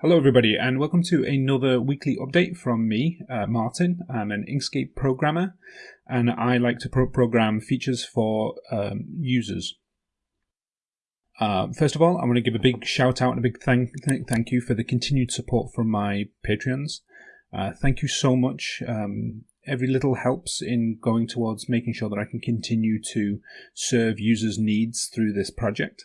Hello, everybody, and welcome to another weekly update from me, uh, Martin. I'm an Inkscape programmer, and I like to pro- program features for um, users. Uh, first of all, I want to give a big shout out and a big thank thank you for the continued support from my Patreons. Uh, thank you so much. Um, every little helps in going towards making sure that I can continue to serve users' needs through this project.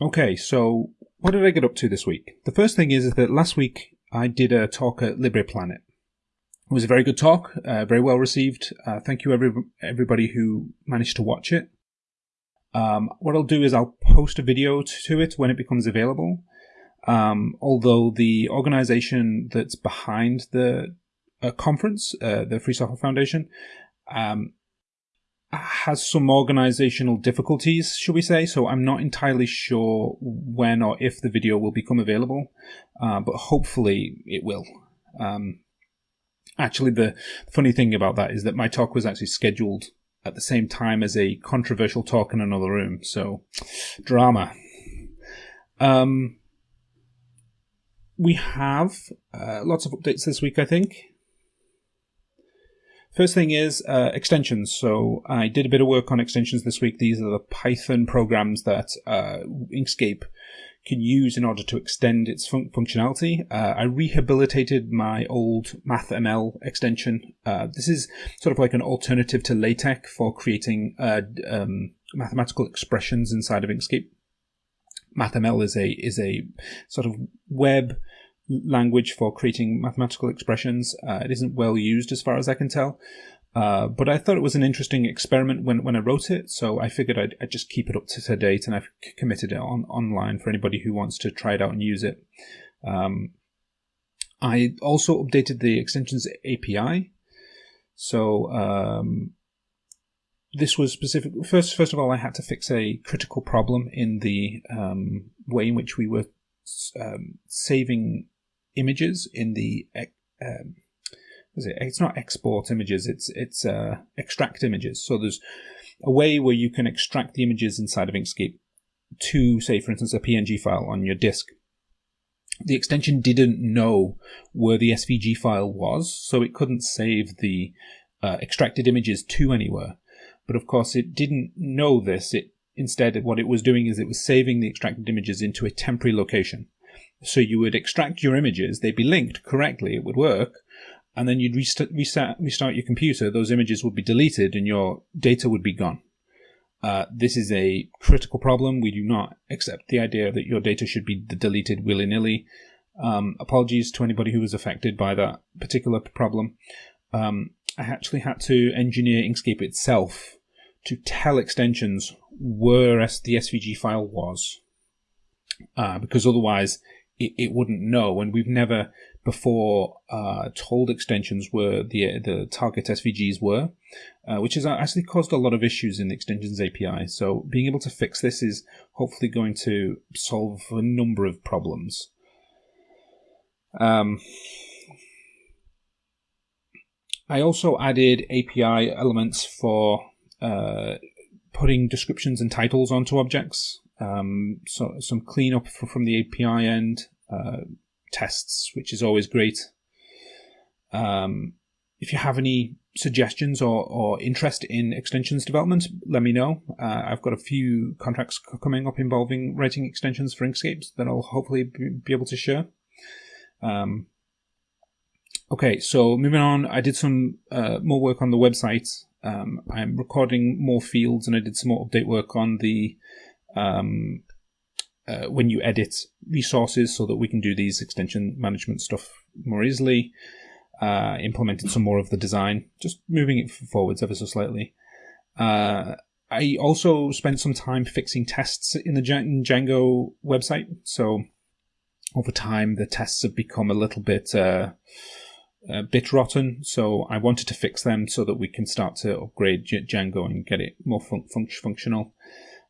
Okay, so what did I get up to this week? The first thing is that last week I did a talk at LibrePlanet. It was a very good talk, uh, very well received. Uh, thank you, every, everybody who managed to watch it. Um, what I'll do is I'll post a video to it when it becomes available. Um, although the organization that's behind the uh, conference, uh, the Free Software Foundation, um, has some organizational difficulties, shall we say? So I'm not entirely sure when or if the video will become available, uh, but hopefully it will. Um, actually, the funny thing about that is that my talk was actually scheduled at the same time as a controversial talk in another room. So, drama. Um, we have uh, lots of updates this week, I think. First thing is uh, extensions. So I did a bit of work on extensions this week. These are the Python programs that uh, Inkscape can use in order to extend its fun- functionality. Uh, I rehabilitated my old MathML extension. Uh, this is sort of like an alternative to LaTeX for creating uh, um, mathematical expressions inside of Inkscape. MathML is a is a sort of web language for creating mathematical expressions. Uh, it isn't well used as far as I can tell. Uh, but I thought it was an interesting experiment when, when I wrote it, so I figured I'd, I'd just keep it up to date, and I've committed it on online for anybody who wants to try it out and use it. Um, I also updated the extensions API. So um, this was specific. First, first of all, I had to fix a critical problem in the um, way in which we were um, saving images in the um, it? It's not export images. It's it's uh, extract images. So there's a way where you can extract the images inside of Inkscape to, say, for instance, a PNG file on your disk. The extension didn't know where the SVG file was, so it couldn't save the uh, extracted images to anywhere. But of course, it didn't know this. It instead, what it was doing is it was saving the extracted images into a temporary location. So you would extract your images, they'd be linked correctly, it would work, and then you'd restart, restart, restart your computer, those images would be deleted and your data would be gone. Uh, this is a critical problem. We do not accept the idea that your data should be deleted willy nilly. Um, apologies to anybody who was affected by that particular problem. Um, I actually had to engineer Inkscape itself to tell extensions where the SVG file was, uh, because otherwise it, it wouldn't know. And we've never before uh, told extensions where the the target SVGs were, uh, which has actually caused a lot of issues in the extensions API. So being able to fix this is hopefully going to solve a number of problems. Um, I also added API elements for uh, putting descriptions and titles onto objects. Um, so some cleanup from the API end, uh, tests, which is always great. Um, if you have any suggestions or, or interest in extensions development, let me know. Uh, I've got a few contracts coming up involving writing extensions for Inkscape that I'll hopefully be able to share. Um, okay, so moving on, I did some uh, more work on the website. Um, I'm recording more fields and I did some more update work on the um, uh, when you edit resources so that we can do these extension management stuff more easily. Uh, implemented some more of the design, just moving it forwards ever so slightly. Uh, I also spent some time fixing tests in the Django website. So over time, the tests have become a little bit uh, a bit rotten. So I wanted to fix them so that we can start to upgrade Django and get it more fun- fun- functional.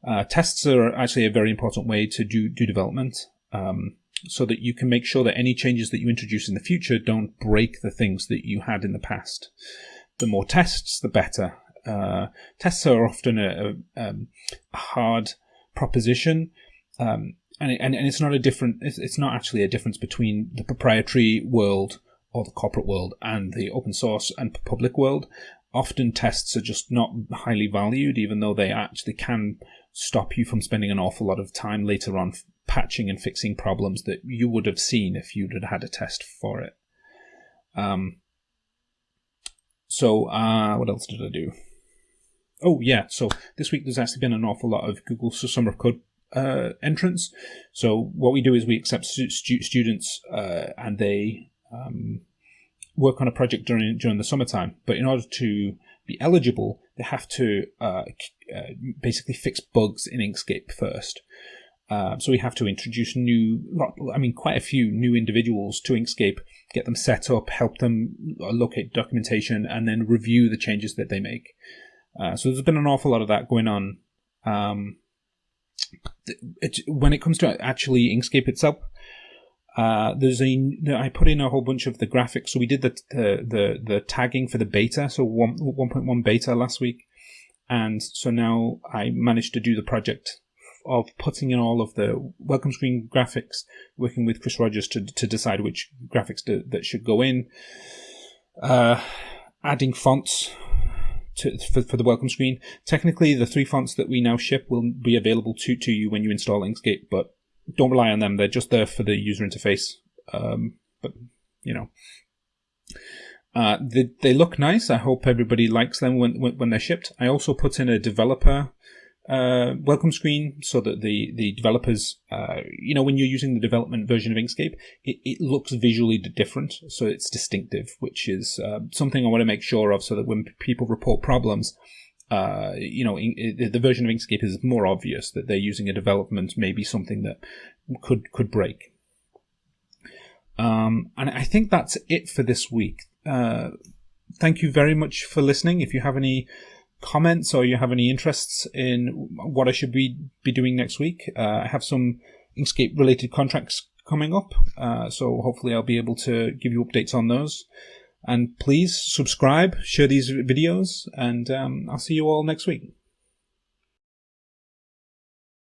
Uh, tests are actually a very important way to do, do development um, so that you can make sure that any changes that you introduce in the future don't break the things that you had in the past. The more tests, the better. Uh, tests are often a, a, um, a hard proposition. Um, and, and and it's not a different. It's, it's not actually a difference between the proprietary world or the corporate world and the open source and public world. Often tests are just not highly valued, even though they actually can stop you from spending an awful lot of time later on patching and fixing problems that you would have seen if you'd had had a test for it. Um, so, uh, what else did I do? Oh, yeah. So this week there's actually been an awful lot of Google Summer of Code uh, entrance. So what we do is we accept stu- students uh, and they um, work on a project during during the summertime. But in order to be eligible, they have to uh, uh basically fix bugs in Inkscape first. Uh, so we have to introduce new, I mean, quite a few new individuals to Inkscape, get them set up, help them locate documentation, and then review the changes that they make. Uh, so there's been an awful lot of that going on. Um, it, when it comes to actually Inkscape itself, uh, there's a I put in a whole bunch of the graphics. So we did the the the, the tagging for the beta, so 1, 1.1 beta last week, and so now I managed to do the project of putting in all of the welcome screen graphics, working with Chris Rogers to to decide which graphics to, that should go in, uh, adding fonts to, for, for the welcome screen. Technically, the three fonts that we now ship will be available to, to you when you install Inkscape, but don't rely on them. They're just there for the user interface. Um, but, you know. Uh, they, they look nice. I hope everybody likes them when, when, when they're shipped. I also put in a developer uh, welcome screen so that the the developers, uh, you know, when you're using the development version of Inkscape, it, it looks visually different, so it's distinctive, which is uh, something I want to make sure of, so that when people report problems, uh, you know, in, in, the version of Inkscape is more obvious that they're using a development, maybe something that could could break. Um, and I think that's it for this week. Uh, thank you very much for listening. If you have any comments or you have any interests in what I should be, be doing next week, uh, I have some Inkscape related contracts coming up. Uh, so hopefully I'll be able to give you updates on those. And please subscribe, share these videos, and um, I'll see you all next week.